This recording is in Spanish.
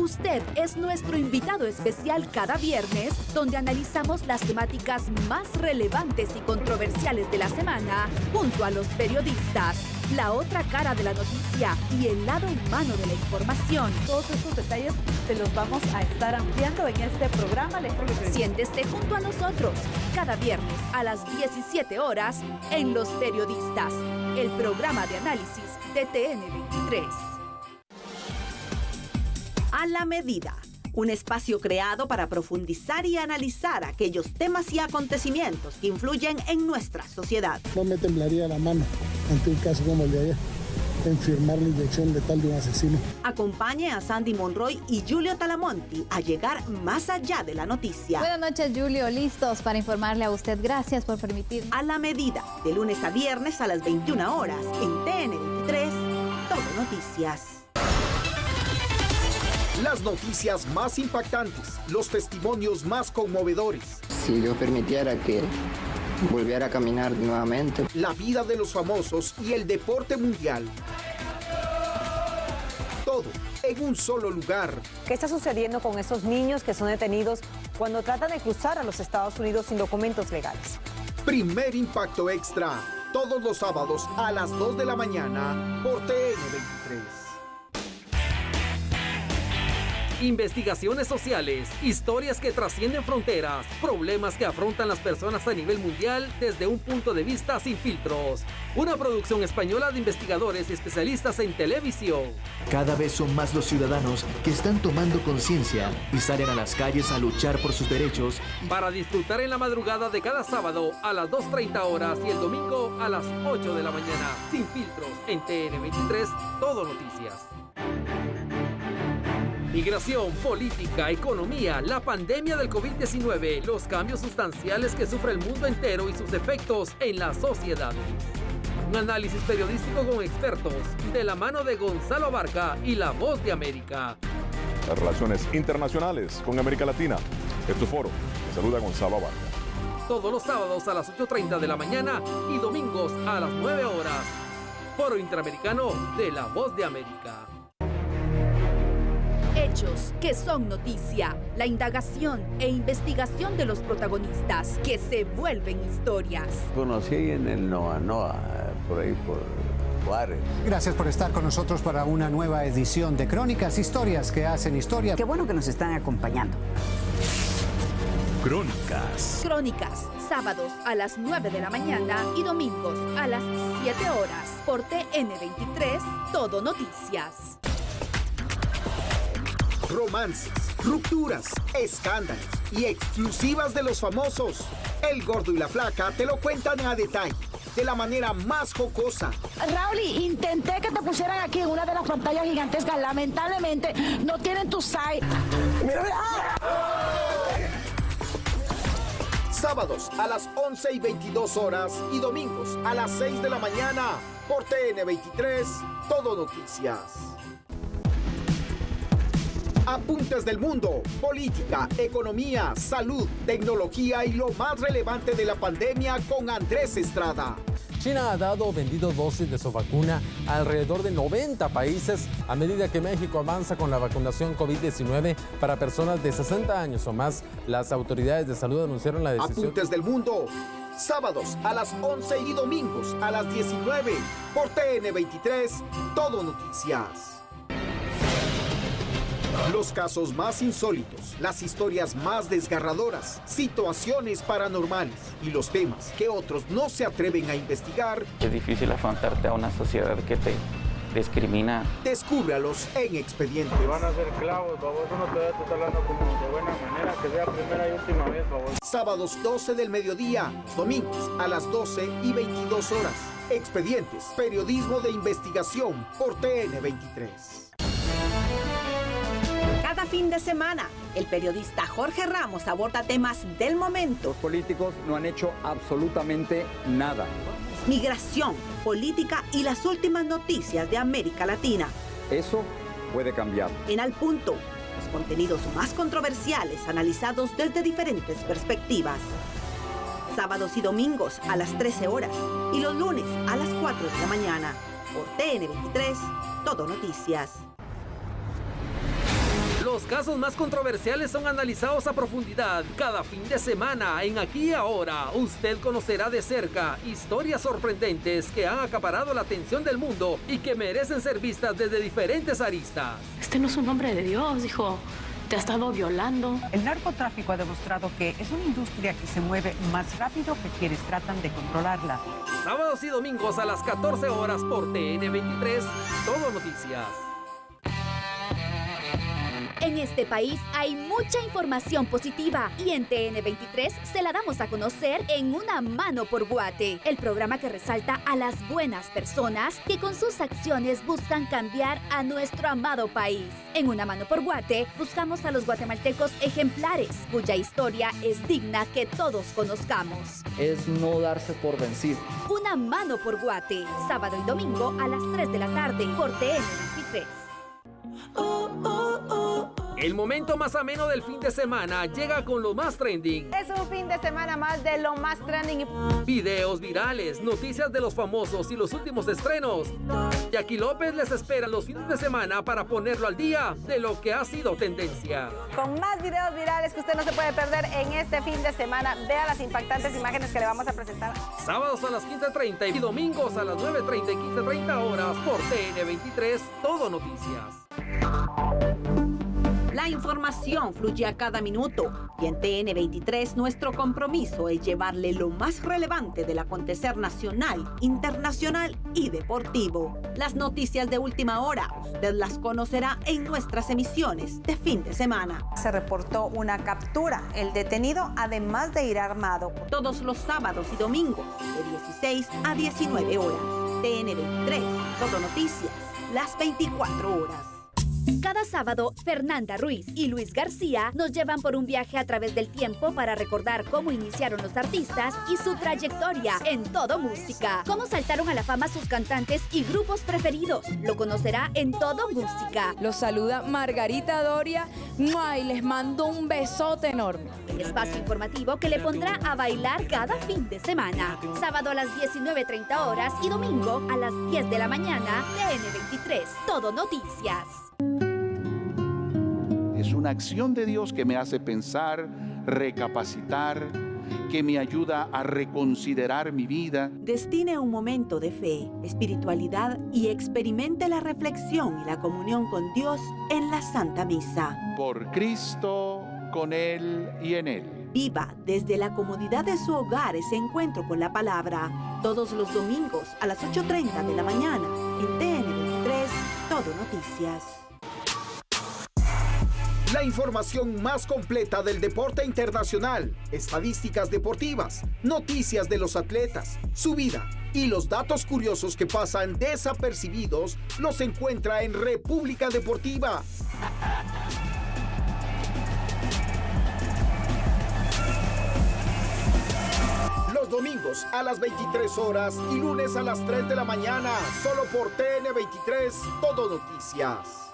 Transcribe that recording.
Usted es nuestro invitado especial cada viernes, donde analizamos las temáticas más relevantes y controversiales de la semana, junto a los periodistas, la otra cara de la noticia y el lado humano de la información. Todos estos detalles se los vamos a estar ampliando en este programa. Siéntese junto a nosotros cada viernes a las 17 horas en Los Periodistas, el programa de análisis de TN23. A la medida. Un espacio creado para profundizar y analizar aquellos temas y acontecimientos que influyen en nuestra sociedad. No me temblaría la mano ante un caso como el de ayer en firmar la inyección de tal de un asesino. Acompañe a Sandy Monroy y Julio Talamonti a llegar más allá de la noticia. Buenas noches, Julio. Listos para informarle a usted. Gracias por permitir. A la medida, de lunes a viernes a las 21 horas, en TN23, Todo Noticias. Las noticias más impactantes, los testimonios más conmovedores. Si yo permitiera que volviera a caminar nuevamente. La vida de los famosos y el deporte mundial. Todo en un solo lugar. ¿Qué está sucediendo con esos niños que son detenidos cuando tratan de cruzar a los Estados Unidos sin documentos legales? Primer impacto extra, todos los sábados a las 2 de la mañana por TN23. Investigaciones sociales, historias que trascienden fronteras, problemas que afrontan las personas a nivel mundial desde un punto de vista sin filtros. Una producción española de investigadores y especialistas en televisión. Cada vez son más los ciudadanos que están tomando conciencia y salen a las calles a luchar por sus derechos. Para disfrutar en la madrugada de cada sábado a las 2.30 horas y el domingo a las 8 de la mañana. Sin filtros en TN23, Todo Noticias. Migración, política, economía, la pandemia del COVID-19, los cambios sustanciales que sufre el mundo entero y sus efectos en la sociedad. Un análisis periodístico con expertos, de la mano de Gonzalo Barca y La Voz de América. Las relaciones internacionales con América Latina. Es tu foro. Te saluda Gonzalo Barca. Todos los sábados a las 8.30 de la mañana y domingos a las 9 horas. Foro Interamericano de La Voz de América. Hechos que son noticia, la indagación e investigación de los protagonistas que se vuelven historias. Conocí en el Noa Noa, por ahí por Juárez. Gracias por estar con nosotros para una nueva edición de Crónicas, historias que hacen historia. Qué bueno que nos están acompañando. Crónicas. Crónicas, sábados a las 9 de la mañana y domingos a las 7 horas por TN23, Todo Noticias romances, rupturas, escándalos y exclusivas de los famosos. El gordo y la flaca te lo cuentan a detalle, de la manera más jocosa. Raúl, intenté que te pusieran aquí en una de las pantallas gigantescas. Lamentablemente no tienen tu site. Sábados a las 11 y 22 horas y domingos a las 6 de la mañana por TN23, Todo Noticias. Apuntes del mundo, política, economía, salud, tecnología y lo más relevante de la pandemia con Andrés Estrada. China ha dado o vendido dosis de su vacuna a alrededor de 90 países a medida que México avanza con la vacunación COVID-19 para personas de 60 años o más. Las autoridades de salud anunciaron la decisión. Apuntes del mundo, sábados a las 11 y domingos a las 19 por TN23, Todo Noticias. Los casos más insólitos, las historias más desgarradoras, situaciones paranormales y los temas que otros no se atreven a investigar. Es difícil afrontarte a una sociedad que te discrimina. Descúbralos en Expedientes. Si van a ser clavos, baboso, no te voy a hablando como de buena manera, que sea primera y última vez, baboso. Sábados 12 del mediodía, domingos a las 12 y 22 horas. Expedientes, periodismo de investigación por TN23 fin de semana, el periodista Jorge Ramos aborda temas del momento. Los políticos no han hecho absolutamente nada. Migración, política y las últimas noticias de América Latina. Eso puede cambiar. En Al Punto, los contenidos más controversiales analizados desde diferentes perspectivas. Sábados y domingos a las 13 horas y los lunes a las 4 de la mañana. Por TN23, Todo Noticias Los casos más controversiales son analizados a profundidad cada fin de semana en Aquí y Ahora. Usted conocerá de cerca historias sorprendentes que han acaparado la atención del mundo y que merecen ser vistas desde diferentes aristas. Este no es un hombre de Dios, dijo. Te ha estado violando. El narcotráfico ha demostrado que es una industria que se mueve más rápido que quienes tratan de controlarla. Sábados y domingos a las 14 horas por TN23, Todo Noticias. En este país hay mucha información positiva y en TN23 se la damos a conocer en Una Mano por Guate, el programa que resalta a las buenas personas que con sus acciones buscan cambiar a nuestro amado país. En Una Mano por Guate buscamos a los guatemaltecos ejemplares, cuya historia es digna que todos conozcamos. Es no darse por vencido. Una Mano por Guate, sábado y domingo a las 3 de la tarde por TN23. El momento más ameno del fin de semana llega con lo más trending. Es un fin de semana más de lo más trending. Videos virales, noticias de los famosos y los últimos estrenos. Jackie López les espera los fines de semana para ponerlo al día de lo que ha sido tendencia. Con más videos virales que usted no se puede perder en este fin de semana. Vea las impactantes imágenes que le vamos a presentar. Sábados a las 15.30 y domingos a las 9.30 y 15.30 horas por TN23, Todo Noticias. La información fluye a cada minuto y en TN23 nuestro compromiso es llevarle lo más relevante del acontecer nacional, internacional y deportivo. Las noticias de última hora usted las conocerá en nuestras emisiones de fin de semana. Se reportó una captura. El detenido, además de ir armado. Todos los sábados y domingos de 16 a 19 horas. TN23, todo noticias, las 24 horas. Cada sábado, Fernanda Ruiz y Luis García nos llevan por un viaje a través del tiempo para recordar cómo iniciaron los artistas y su trayectoria en todo música. Cómo saltaron a la fama sus cantantes y grupos preferidos. Lo conocerá en todo música. Los saluda Margarita Doria y les mando un besote enorme. El espacio informativo que le pondrá a bailar cada fin de semana. Sábado a las 19.30 horas y domingo a las 10 de la mañana, TN23, Todo Noticias. Es una acción de Dios que me hace pensar, recapacitar, que me ayuda a reconsiderar mi vida. Destine un momento de fe, espiritualidad y experimente la reflexión y la comunión con Dios en la Santa Misa. Por Cristo, con Él y en Él. Viva desde la comodidad de su hogar ese encuentro con la palabra. Todos los domingos a las 8.30 de la mañana en TN23, Todo Noticias. La información más completa del deporte internacional, estadísticas deportivas, noticias de los atletas, su vida y los datos curiosos que pasan desapercibidos los encuentra en República Deportiva. Los domingos a las 23 horas y lunes a las 3 de la mañana, solo por TN23, Todo Noticias.